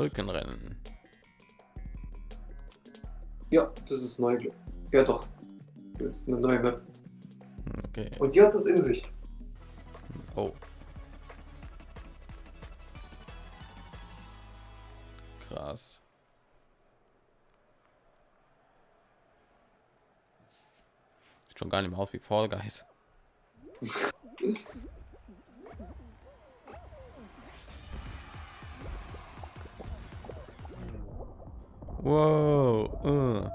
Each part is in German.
Wolkenrennen. Ja, das ist neu. Ja doch. Das ist eine neue Map. Okay. Und die hat das in sich. Oh. Krass. Sieht schon gar nicht mehr aus wie Fall Guys. wow. äh.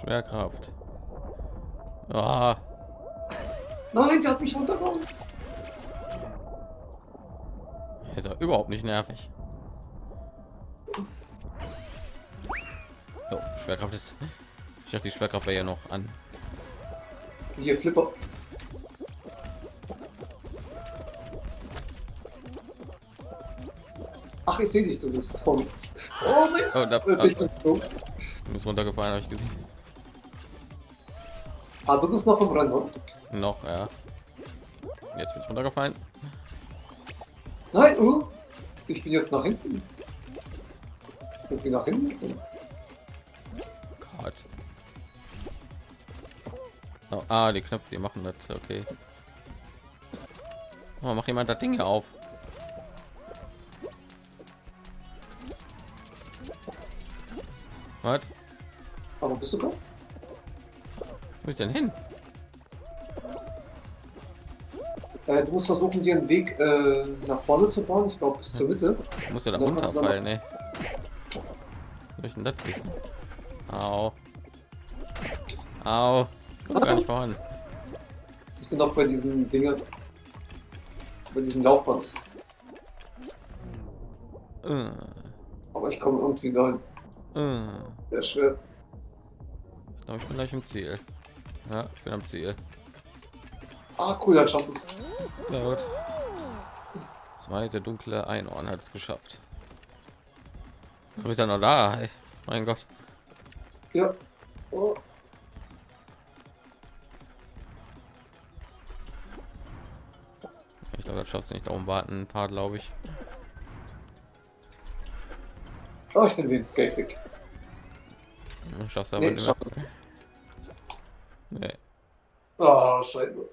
Schwerkraft. Ah, Nein, der hat mich runtergehauen. ist ja überhaupt nicht nervig. So, Schwerkraft ist. Ich habe die Schwerkraft ja noch an. Hier, Flipper. Ach, ich sehe dich, du bist vor mir. Oh nein! Oh, da, Äh, ich bin du bist runtergefallen, habe ich gesehen. Ah, du bist noch im Rennen, oder? Noch, ja. Jetzt bin ich runtergefallen. Nein, uh, ich bin jetzt nach hinten. Ich bin nach hinten. Gott. Oh, ah, die Knöpfe, die machen das. Okay. Oh, mach jemand das Ding hier auf. Was? Aber bist du gerade? Wo ist denn hin? Äh, du musst versuchen, dir einen Weg äh, nach vorne zu bauen. Ich glaube, bis zur Mitte. Ich muss ja da du runterfallen, ne? Soll ich denn das wissen? Au. Au. Kommt gar nicht voran. Ich bin noch bei diesen Dinge. Bei diesem Laufband. Äh, Aber ich komme irgendwie da äh. Sehr schwer. Ich glaube, ich bin gleich im Ziel. Ja, ich bin am Ziel. Ah, cool, dann schaffst du es. Sehr gut. Zwei der dunkle Einhorn hat es geschafft. Du bist ja noch da. Ey. Mein Gott. Ja. Oh. Ich glaube, das schaffst du nicht darum warten. Ein paar, glaube ich. oh, ich nehme den Safe schaffst aber Nee, nicht mehr. Nee. Oh, scheiße.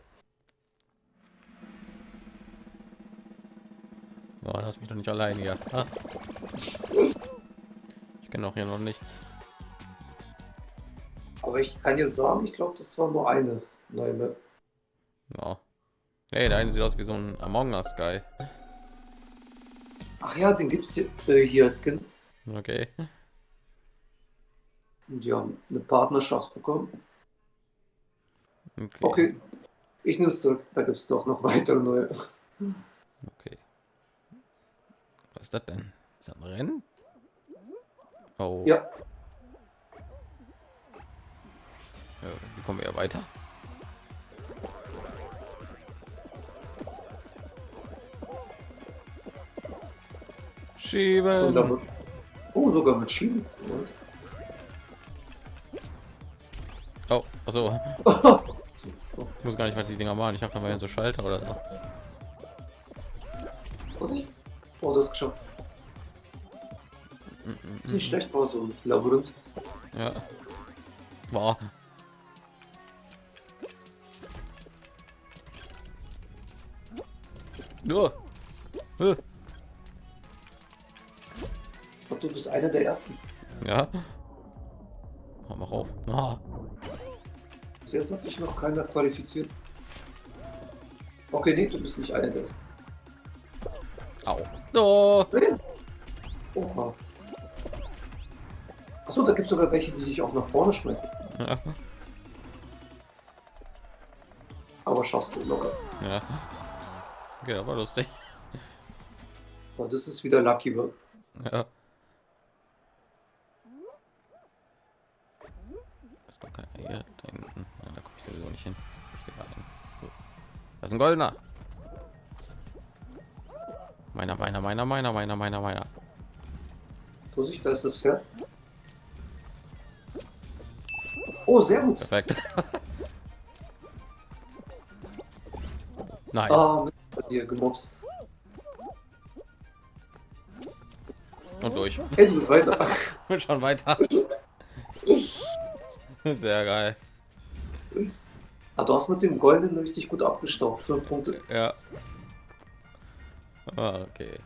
Oh, lass mich doch nicht allein hier. Ah. Ich kenne auch hier noch nichts. Aber ich kann dir sagen, ich glaube, das war nur eine neue Map. Ja. Hey, der eine sieht aus wie so ein Among Us Guy. Ach ja, den gibt's hier, äh, hier Skin. Okay. Die haben eine Partnerschaft bekommen. Okay. Okay. Ich nehme es zurück. Da gibt es doch noch weitere neue. okay. Was ist das denn? Ist das ein Rennen? Oh. Ja. Ja, Wie kommen wir ja weiter? So, Schieben. damit. Oh, sogar mit Schienen. Nice. Also ich muss gar nicht mal die Dinger machen. Ich habe da mal so Schalter oder so. Vorsicht. Oh, das ist geschafft. Mm, mm, nicht schlecht, war so ein Labyrinth. Ja. Boah. Nur. Äh, Ich glaube, du bist einer der ersten. Ja. Oh, mach auf. Ah. Bis jetzt hat sich noch keiner qualifiziert. Okay, nee, du bist nicht einer der ersten. Au. Oh. Oha. Achso, da gibt es sogar welche, die dich auch nach vorne schmeißen. Ja. Aber schaffst du locker. ja. Okay, aber lustig. Aber das ist wieder Lucky Bird. Ja. Ist doch keiner hier da hinten. Ja, da gucke ich sowieso nicht hin. Ich gehe da hin. So. Das ist ein goldener. Meiner, meiner, meiner, meiner, meiner, meiner, meiner. Vorsicht, da ist das Pferd. Oh, sehr gut. Perfekt. Nein. Mit dir gemobst. Und durch. Hey, du bist weiter. Schon weiter. Sehr geil. Ah, du hast mit dem Goldenen richtig gut abgestaubt. Fünf Punkte. Ja. Ah, okay.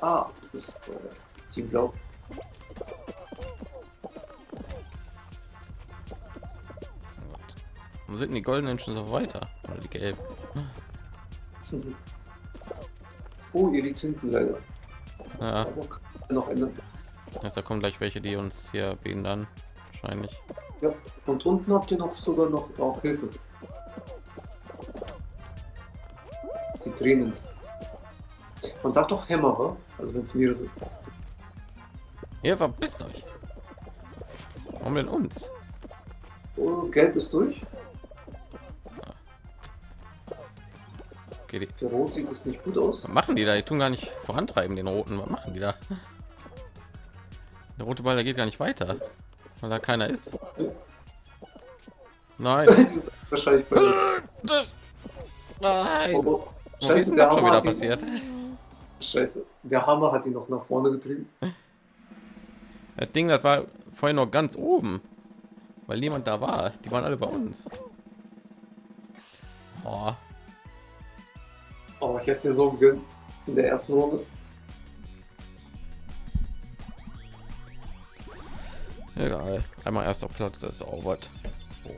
Ah, du bist äh, Team Blau. Warum sind denn die goldenen schon so weiter? Oder die gelben? Oh, ihr liegt hinten leider. Ja, noch ändern. jetzt da kommen gleich welche, die uns hier behindern. Wahrscheinlich. Ja, und unten habt ihr noch sogar noch auch Hilfe. Die Tränen. Man sagt doch Hämmer, wa? Also wenn es mehrere sind. Ihr verpisst euch. Warum denn uns? Oh, gelb ist durch. Okay, die, Für Rot sieht es nicht gut aus. was machen die da? Die tun gar nicht vorantreiben, den roten. Was machen die da? Der rote Ball, der geht gar nicht weiter, weil da keiner ist. Nein. Die sind wahrscheinlich Nein. oh, oh. Ist Scheiße, der Hammer, wieder hat ihn, passiert? Scheiße, der Hammer hat ihn noch nach vorne getrieben. Das Ding, das war vorhin noch ganz oben, weil niemand da war. Die waren alle bei uns. Oh, Oh, ich hätte es dir so gegönnt in der ersten Runde. Egal. Einmal erster Platz, das ist auch was. So,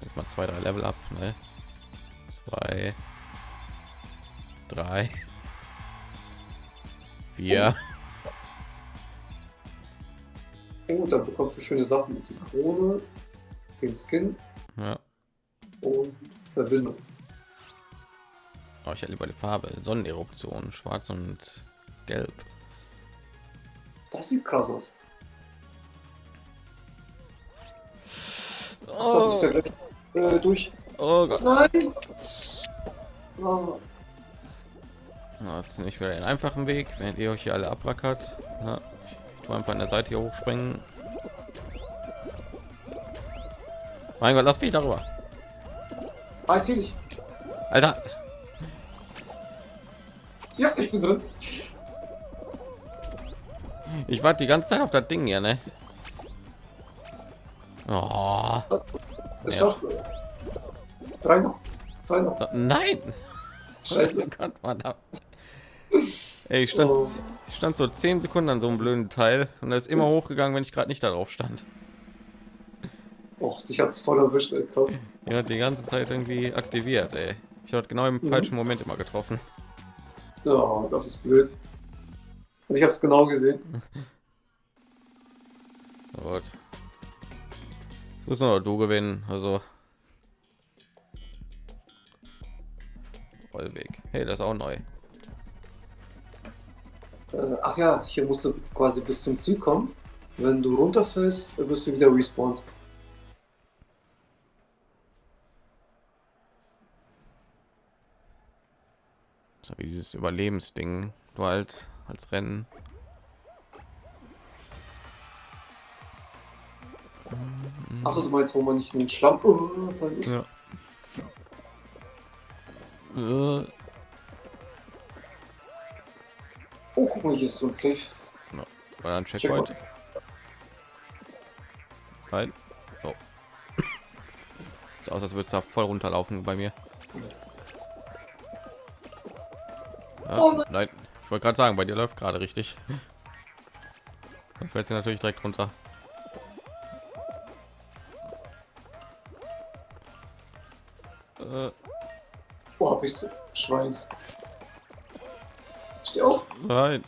jetzt mal zwei, drei Level ab. Ne? Zwei, drei, vier. Oh, dann bekommst du schöne Sachen die Krone, den Skin Ja. und Verbindung. Oh, ich hätte lieber die Farbe Sonneneruption, schwarz und gelb. Das sieht krass aus. Da Oh, bist du ja gleich äh, durch. oh Gott. Nein! Oh, Na, Jetzt ich wieder den einfachen Weg, wenn ihr euch hier alle abrackert. Ja, ich tue einfach an der Seite hier hochspringen. Mein Gott, lass mich darüber. ah, ich dich. Alter, Ja, ich bin drin. ich warte die ganze Zeit auf das Ding hier, ne? Oh, Das Ja. schaffst du. Drei noch. Zwei noch. nein! Scheiße. Oh Gott, verdammt. Ey, ich stand, Oh. ich stand so zehn Sekunden an so einem blöden Teil und er ist immer hochgegangen, wenn ich gerade nicht darauf stand. Och, dich hat's voll erwischt, ey. krass. Ja, die ganze Zeit irgendwie aktiviert, ey. Ich habe genau im Mhm. falschen Moment immer getroffen. Ja, das ist blöd. Und ich hab's genau gesehen. Gut. Muss nur du gewinnen, also. Rollweg. Hey, das ist auch neu. Äh, ach ja, hier musst du quasi bis zum Ziel kommen. Wenn du runterfällst, wirst du wieder respawned. So wie dieses Überlebensding. Du halt als Rennen. Achso, du meinst, wo man nicht in den Schlamm fallen muss? Ja. Äh, Oh, guck mal, hier ist so ein Safe. War ein Checkpoint. Nein. So. Sieht aus, als würde es da voll runterlaufen bei mir. Ja, Oh nein. nein. Ich wollte gerade sagen, bei dir läuft gerade richtig. Dann fällt sie natürlich direkt runter. Oh, du Schwein. Steh auf. nein.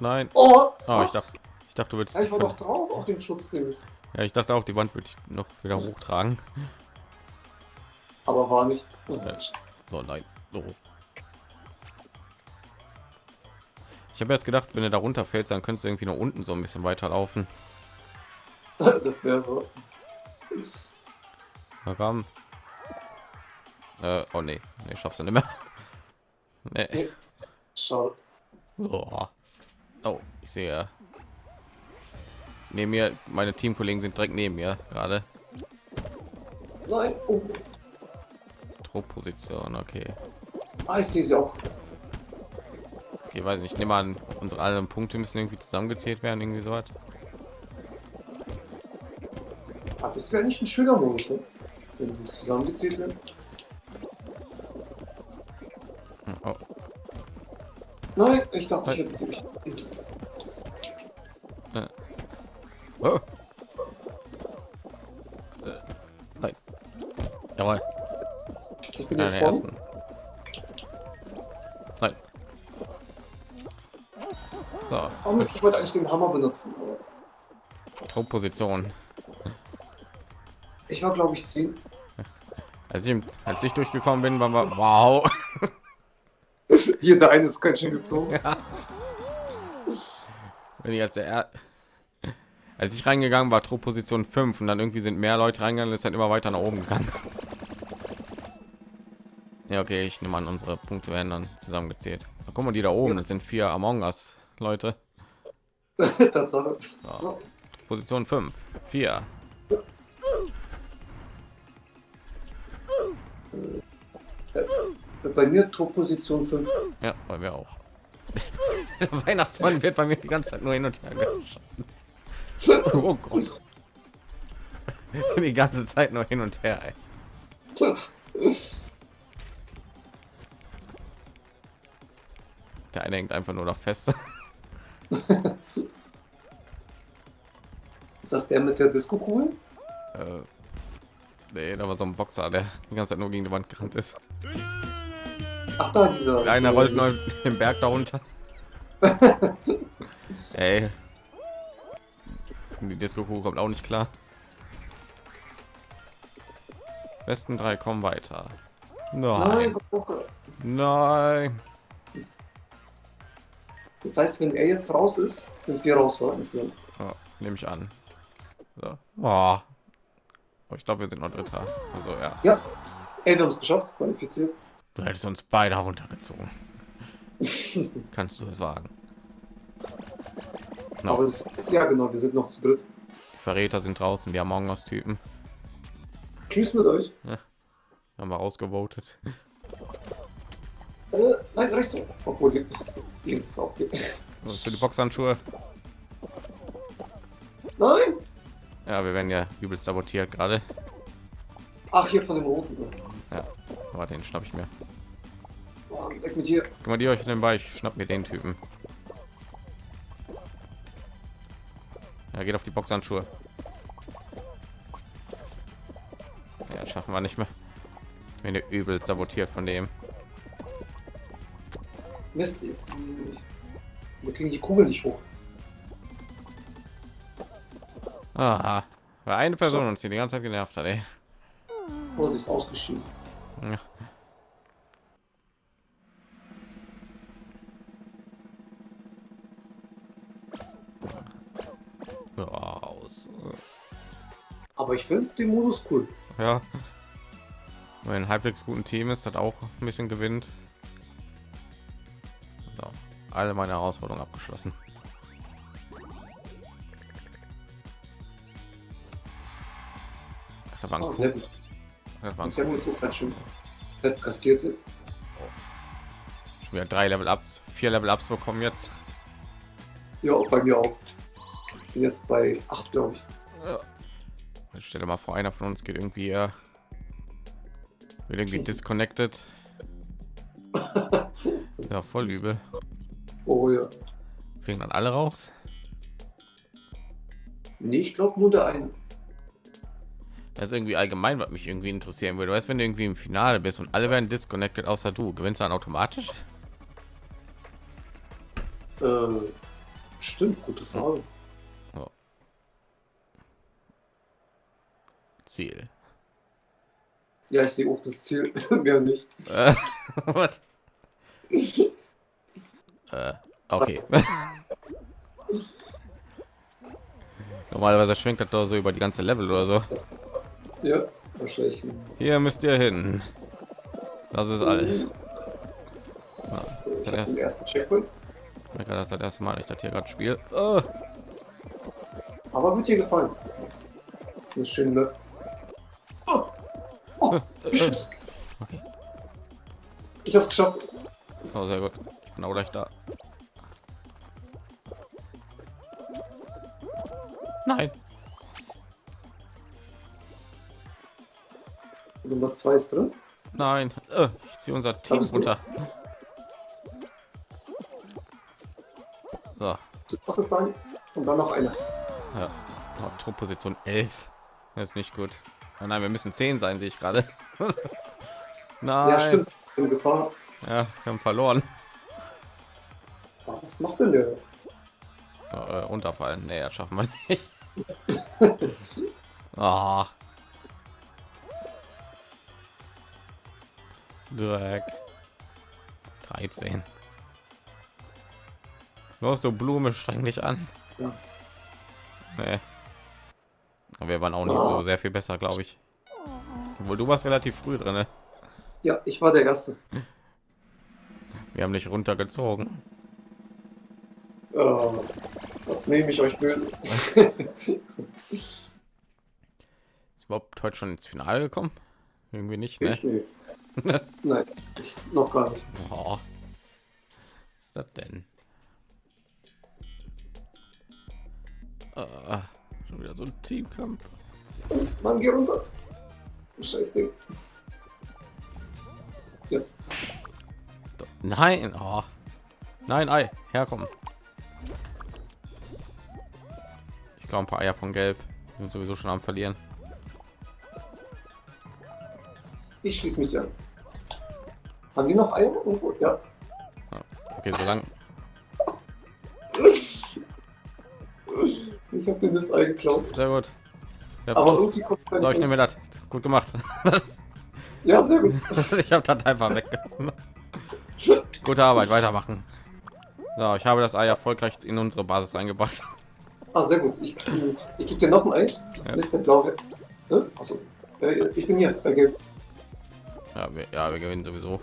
Nein. Oh, Oh, ich dachte, ich dachte, du würdest. Ja, ich war doch drauf auf dem Schutzdings. Ja, ich dachte auch, die Wand würde ich noch wieder hochtragen. Aber war nicht. Oh, Ja. So, nein. So. Ich habe jetzt gedacht, wenn du da runterfällst, dann könntest du irgendwie noch unten so ein bisschen weiterlaufen. Das wäre so. Komm. Äh, oh nee, nee, schaffst du nicht mehr. Nee. Nee. Oh. oh, ich sehe. ja. Neben mir, meine Teamkollegen sind direkt neben mir gerade. Nein. Oh. Truppposition, okay. Ah, sehe sie auch. okay. weiß nicht. Ich nehme an, unsere alle Punkte müssen irgendwie zusammengezählt werden, irgendwie so was. Ach, das wäre nicht ein schöner Modus, ne? wenn die zusammengezählt werden. Ich dachte, ich hätte die. oh. Äh, Nein. Jawohl. Ich bin jetzt vorne. ersten. Nein. So, Oh Mist, ich wollte eigentlich den Hammer benutzen. Truppposition. Ich war, glaube ich, 10. Als ich, als ich durchgekommen bin, war wow. Hier, eine ist ganz schön geflogen. Wenn ich als der er als ich reingegangen war, Truppposition 5 und dann irgendwie sind mehr Leute reingegangen, ist dann immer weiter nach oben gegangen. Ja, okay, ich nehme an, unsere Punkte werden dann zusammengezählt. Guck mal, die da oben, das sind vier Among Us Leute. Tatsache. So. Position 5, 4. Bei mir Top-Position 5. Ja, bei mir auch. Der Weihnachtsmann wird bei mir die ganze Zeit nur hin und her geschossen. Oh Gott. Die ganze Zeit nur hin und her. Ey. Der eine hängt einfach nur noch fest. Ist das der mit der Disco-Kugel? Äh, nee, da war so ein Boxer, der die ganze Zeit nur gegen die Wand gerannt ist. Ach da, dieser. Einer rollt neu den Berg darunter. Ey. Die Disco kommt auch nicht klar. Besten drei kommen weiter. Nein. Nein. Nein. Das heißt, wenn er jetzt raus ist, sind wir raus. Ja, Nehme ich an. So. Oh. Oh, ich glaube, wir sind noch Dritter. Also ja. Ja. Ey, wir haben es geschafft, qualifiziert. Du hättest uns beide runtergezogen. Kannst du es wagen? No. Aber es ist ja genau, wir sind noch zu dritt. Die Verräter sind draußen, die Among Us Typen. Tschüss mit euch. Haben wir rausgevotet. Äh, nein, rechts. Obwohl, li- links ist auch. Was ist für die Boxhandschuhe? Nein! Ja, wir werden ja übelst sabotiert gerade. Ach, hier von dem roten. Aber den schnapp ich mir. Oh, weg mit dir. Guck mal, die euch nebenbei, ich schnapp mir den Typen. Ja, geht auf die Boxhandschuhe. Ja, schaffen wir nicht mehr. Wenn ihr übel sabotiert von dem. Mist. Wir kriegen die Kugel nicht hoch. Aha. Weil eine Person uns hier die ganze Zeit genervt hat, ey. Vorsicht, ausgeschieden. Ja. Raus. Aber ich finde den Modus cool. Ja. Wenn ein halbwegs guten Team ist, hat auch ein bisschen gewinnt. So, alle meine Herausforderungen abgeschlossen. Ach, Da war ein Oh, Habe jetzt auch ganz schön fett kassiert jetzt. Schon wieder drei Level Ups, vier Level Ups bekommen jetzt. Ja, bei mir auch. Ich bin jetzt bei 8, glaube ich. Ich stelle mal vor, einer von uns geht irgendwie äh, wird irgendwie disconnected. Ja, voll übel. Oh ja. Fliegen dann alle raus. Nee, ich glaube nur der eine. Das ist irgendwie allgemein, was mich irgendwie interessieren würde. Weißt, wenn du irgendwie im Finale bist und alle werden disconnected, außer du, gewinnst du dann automatisch? Äh, stimmt, gute Frage. Ziel. Ja, ich sehe auch das Ziel. Mehr nicht. Äh, what? äh, okay. Normalerweise schwenkt das doch so über die ganze Level oder so. Ja, verschlechtern. Hier müsst ihr hin. Das ist alles. Mhm. Ja, das ist erst, ersten Checkpoint. Das das erste Mal, ich das hier gerade spiele. Oh. Aber wird dir gefallen. Das ist schön. Oh. Oh. Äh, äh. Okay. Ich hab's geschafft. Oh, sehr gut. Ich bin auch gleich da. Nein. Nummer zwei ist drin. Nein. Äh, ich ziehe unser Team du. runter. So. Machst es dann. Und dann noch eine. Ja. Oh, Truppposition 11. Das ist nicht gut. Oh nein, wir müssen 10 sein, sehe ich gerade. nein. Ja, stimmt. In Gefahr. Ja, wir haben verloren. Ah, Was macht denn der? Äh, runterfallen. Nee, das schaffen wir nicht. Ah. 13. Los, du Blume, streng dich an. Nee. Aber wir waren auch nicht so sehr viel besser, glaube ich. Obwohl du warst relativ früh drin. Ne? Ja, ich war der Erste. Wir haben dich runtergezogen. Äh, was nehme ich euch böse? Ist überhaupt heute schon ins Finale gekommen? Irgendwie nicht, ne? Ich nicht. Nein, noch gar nicht. Oh. Was ist das denn? Ah, schon wieder so ein Teamkampf. Mann, geh runter. Scheiß Ding. Yes. Nein, oh. nein, Ei, herkommen. Ich glaube, ein paar Eier von Gelb sind sowieso schon am Verlieren. Ich schließe mich an. Haben die noch Eier irgendwo? Ja. Okay, so lang. Ich habe den das Ei geklaut. Sehr gut. Ja, Aber irgendwie kommt so, ich nehme das. Gut gemacht. Ja, sehr gut. ich habe das einfach weggenommen. Gute Arbeit, weitermachen. So, ich habe das Ei erfolgreich in unsere Basis reingebracht. Ah, sehr gut. Ich, ich gebe dir noch ein Ei. Ja. Mr. Blau. Ne? Achso. Äh, ich bin hier bei Gelb. Ja, wir, ja, wir gewinnen sowieso.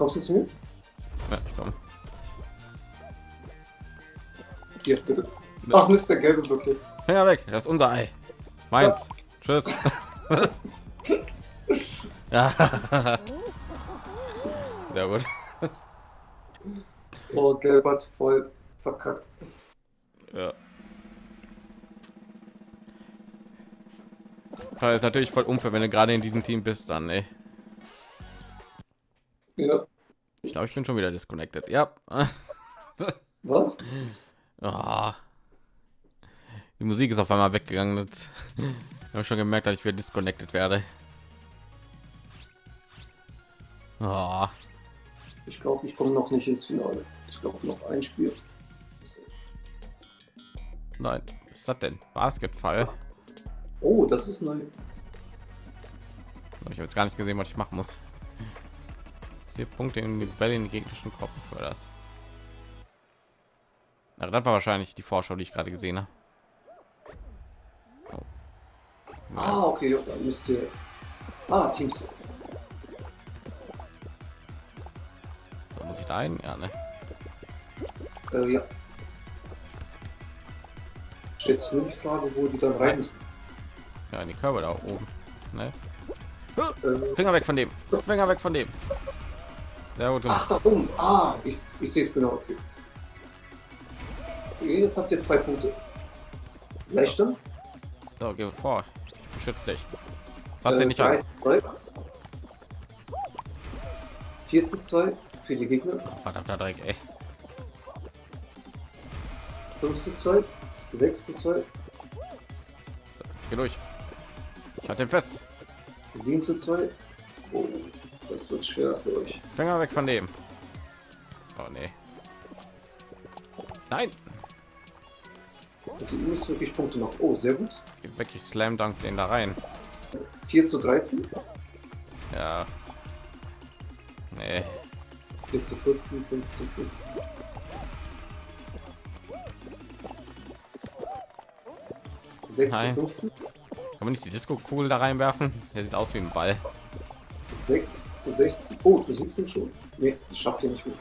Kommst du zu mir? Ja, ich komme. Hier, bitte. Ach, Mr. Gelbe blockiert. Finger weg, das ist unser Ei. Meins. Tschüss. ja. Sehr gut. Oh, Gelb hat voll verkackt. Ja. Ja, ist natürlich voll unfair, wenn du gerade in diesem Team bist, dann, ey. Ja. Ich glaube, ich bin schon wieder disconnected. Ja. Was? Ah. Die Musik ist auf einmal weggegangen. Das habe schon gemerkt, dass ich wieder disconnected werde. Ah. Ich glaube, ich komme noch nicht ins Finale. Ich glaube, noch ein Spiel. Nein, was ist das denn? Basketball. Oh, das ist neu. Ich habe jetzt gar nicht gesehen, was ich machen muss. Vier Punkte in die Bälle in den gegnerischen Kopf war das. Na, das war wahrscheinlich die Vorschau, die ich gerade gesehen habe. Oh. Ah, okay, ja, dann müsst ihr. Ah, Teams. Da muss ich da ein? Ja, ne? Äh, ja. Du nur die Frage, wo die dann rein müssen? Ja, in die Körbe da oben. Ne? Äh, Finger weg von dem. Finger weg von dem. Sehr gut ach, da oben. Ah, ich, ich sehe es genau. Okay. Jetzt habt ihr zwei Punkte. Gleichstand. So, geh vor. Schütz dich. Was Äh, denn nicht an? zu zwei. 4 zu 2 für die Gegner. Verdammter Dreck, ey. 5 zu 2. 6 zu 2. Geh durch. Ich halte den fest. 7 zu 2. Oh, das wird schwer für euch. Finger weg von dem. Oh nee. Nein. Also ihr müsst wirklich Punkte machen. Oh, sehr gut. Geh weg, ich slam dunk den da rein. 4 zu 13. Ja. Nee. 4 zu 14. 5 zu 14. Sechs Nein. zu 15, Kann man nicht die Disco-Kugel da reinwerfen? Der sieht aus wie ein Ball. 6 zu 16, oh, zu 17 schon. Ne, das schafft ihr nicht mehr.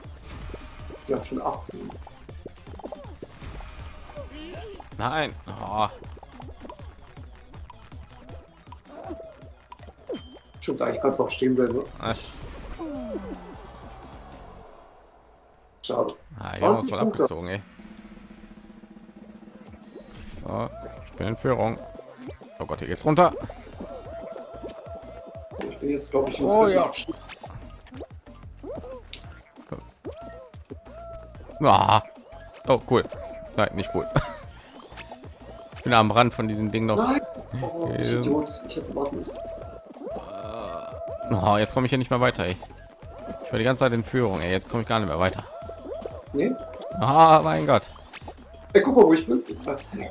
Die haben schon 18. Nein. Oh. Stimmt, eigentlich kannst du auch stehen bleiben. ne? Schade. ah, uns 20 voll Punkte. abgezogen, ey. bin in Führung. Oh Gott, hier geht's runter. Jetzt, glaube ich, im Oh, ja. Ah. Oh, cool. Nein, nicht cool. Ich bin am Rand von diesem Ding noch. Nein! Oh, ich hätte warten müssen. Oh, jetzt komme ich hier nicht mehr weiter. Ey. Ich war die ganze Zeit in Führung. Ey. Jetzt komme ich gar nicht mehr weiter. Nee? Ah, mein Gott. Ey, guck mal, wo ich bin.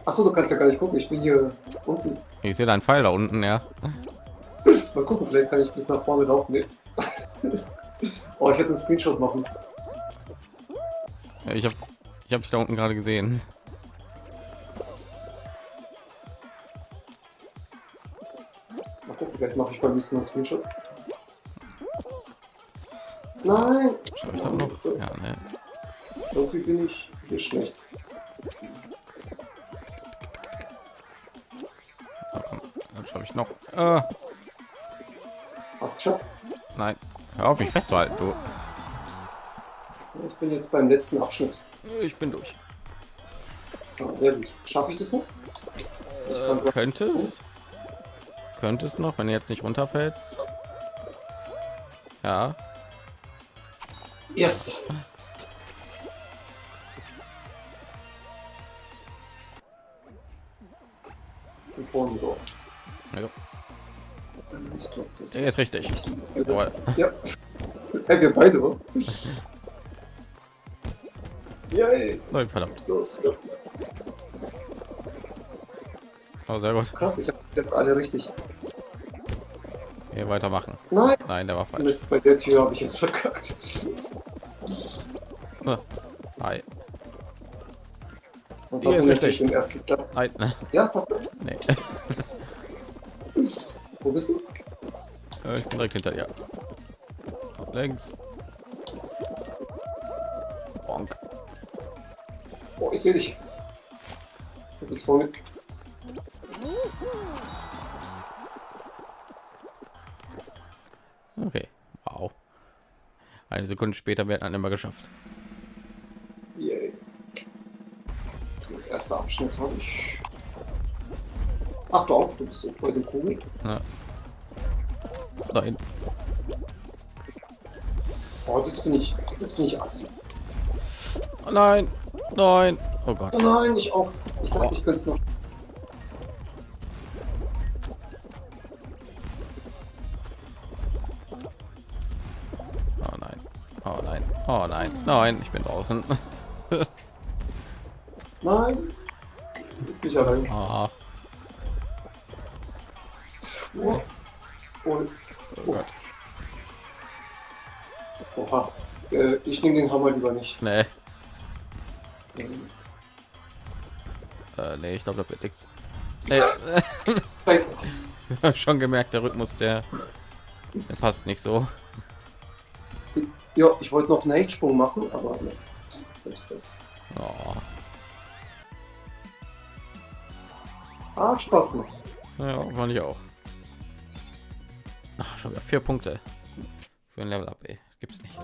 Achso, du kannst ja gar nicht gucken. Ich bin hier unten. Ich sehe deinen Pfeil da unten, ja. Mal gucken, vielleicht kann ich bis nach vorne laufen. Nee. oh, ich hätte einen Screenshot machen müssen. Ja, Ich habe ich habe dich da unten gerade gesehen. Mal gucken, vielleicht mache ich beim nächsten Mal einen Screenshot. Nein! Schau ich da noch? Ja, ne. Irgendwie bin ich hier schlecht. Ah, komm, Dann schaffe ich noch. Hast geschafft? nein. Hör auf mich festzuhalten, du. Ich bin jetzt beim letzten Abschnitt. Ich bin durch. Ah, sehr gut. Schaffe ich das noch? Äh, könnte es? Könnte es noch, wenn du jetzt nicht runterfällst? Ja. Yes! Ist richtig. Jawohl. Ja. Hey, wir beide, oder? Yay! Nein, verdammt. Los. Ja. Oh, sehr gut. Krass, ich habe jetzt alle richtig. Hier weitermachen. Nein! Nein, der war falsch. Mist, bei der Tür habe ich jetzt verkackt. Ah, Hi. Und Hier ist richtig. ich den ersten Platz. Nein, ne? Ja, passt. Nee. Wo bist du? Ich bin direkt hinter dir. Links. Bonk. Oh, ich sehe dich. Du bist vorne. Okay. Wow. Eine Sekunde später wird dann immer geschafft. Yay. Der erste Abschnitt habe ich. Ach du auch, du bist so bei dem Kugel. Ja. Nein. Oh, das finde ich, das finde ich assi. Oh nein. Nein. Oh Gott. Oh nein, ich auch. Ich dachte, ich könnte es noch. Oh nein. Oh nein. Oh nein. Nein, ich bin draußen. Nein. Ist mich allein. Ah, Oh. Ich nehme den Hammer lieber nicht. Nee. Ähm, Äh, nee, ich glaube, das wird nichts. Nee. Schon gemerkt, der Rhythmus, der, der passt nicht so. Ja, ich wollte noch einen Hechtsprung machen, aber ne. Selbst das. Oh. Ah, Spaß gemacht. Ja, fand ich auch. Ach, schon wieder vier Punkte für ein Level Up, ey. Gibt's nicht.